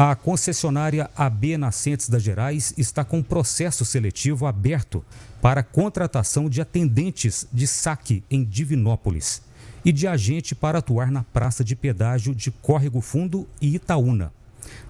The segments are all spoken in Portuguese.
A concessionária AB Nascentes das Gerais está com processo seletivo aberto para contratação de atendentes de saque em Divinópolis e de agente para atuar na praça de pedágio de Córrego Fundo e Itaúna.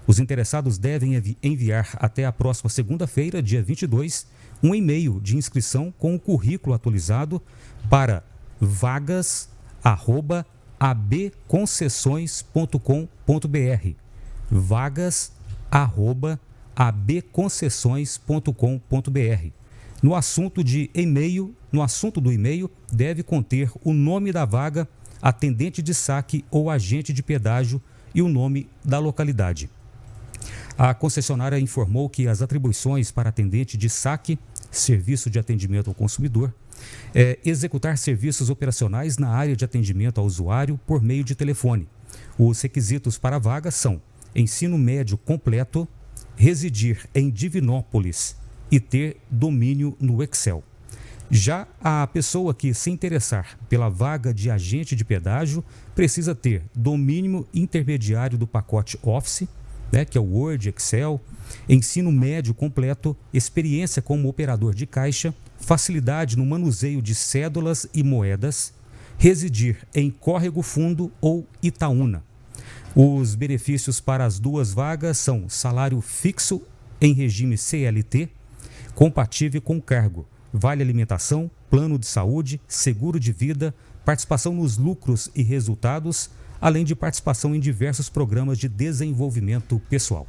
Os interessados devem enviar até a próxima segunda-feira, dia 22, um e-mail de inscrição com o currículo atualizado para vagas@abconcessões.com.br. vagas@abconcessões.com.br. No assunto de e-mail, no assunto do e-mail deve conter o nome da vaga, atendente de saque ou agente de pedágio e o nome da localidade. A concessionária informou que as atribuições para atendente de saque, serviço de atendimento ao consumidor, é executar serviços operacionais na área de atendimento ao usuário por meio de telefone. Os requisitos para a vaga são ensino médio completo, residir em Divinópolis e ter domínio no Excel. Já a pessoa que se interessar pela vaga de agente de pedágio precisa ter domínio intermediário do pacote Office, né, que é o Word, Excel, ensino médio completo, experiência como operador de caixa, facilidade no manuseio de cédulas e moedas, residir em Córrego Fundo ou Itaúna. Os benefícios para as duas vagas são salário fixo em regime CLT, compatível com cargo, vale alimentação, plano de saúde, seguro de vida, participação nos lucros e resultados, além de participação em diversos programas de desenvolvimento pessoal.